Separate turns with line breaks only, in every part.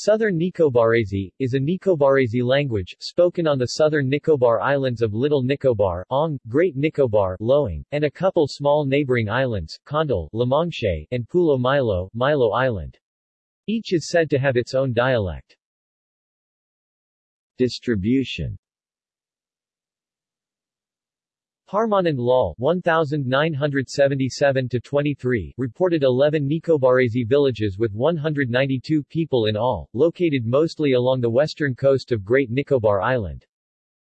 Southern Nicobarese, is a Nicobarese language, spoken on the southern Nicobar Islands of Little Nicobar, Ong, Great Nicobar, Loing, and a couple small neighboring islands, Condal, Lamangche, and Pulo Milo, Milo Island. Each is said to have its own dialect. Distribution Parmanand Lal 1977-23 reported 11 Nicobarese villages with 192 people in all, located mostly along the western coast of Great Nicobar Island.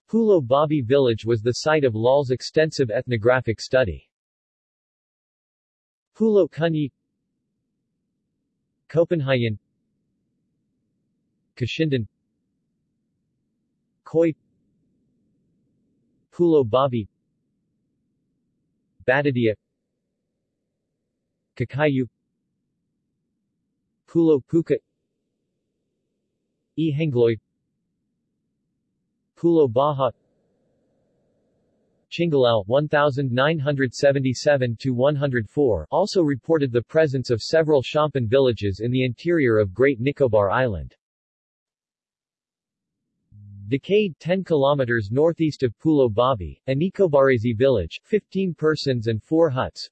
Pulo Babi village was the site of Lal's extensive ethnographic study. Pulo Kunyi Copenhagen Kashindan Koi Pulo Babi Batadia. Kakayu. Pulo Puka. Ihangloy Pulo Baja. Chingalal 1977 104 also reported the presence of several Shompen villages in the interior of Great Nicobar Island. Decade 10 km northeast of Pulo Babi, a Nicobarese village, 15 persons and 4 huts.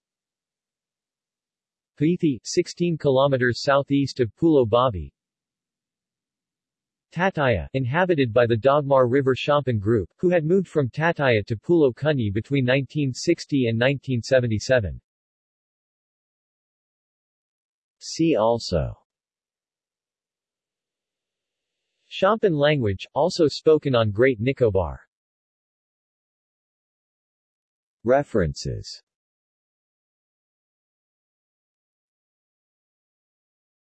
Paithi, 16 km southeast of Pulo Babi. Tataya, inhabited by the Dagmar River Shompen group, who had moved from Tataya to Pulo Kunyi between 1960 and 1977. See also Shompen language, also spoken on Great Nicobar. References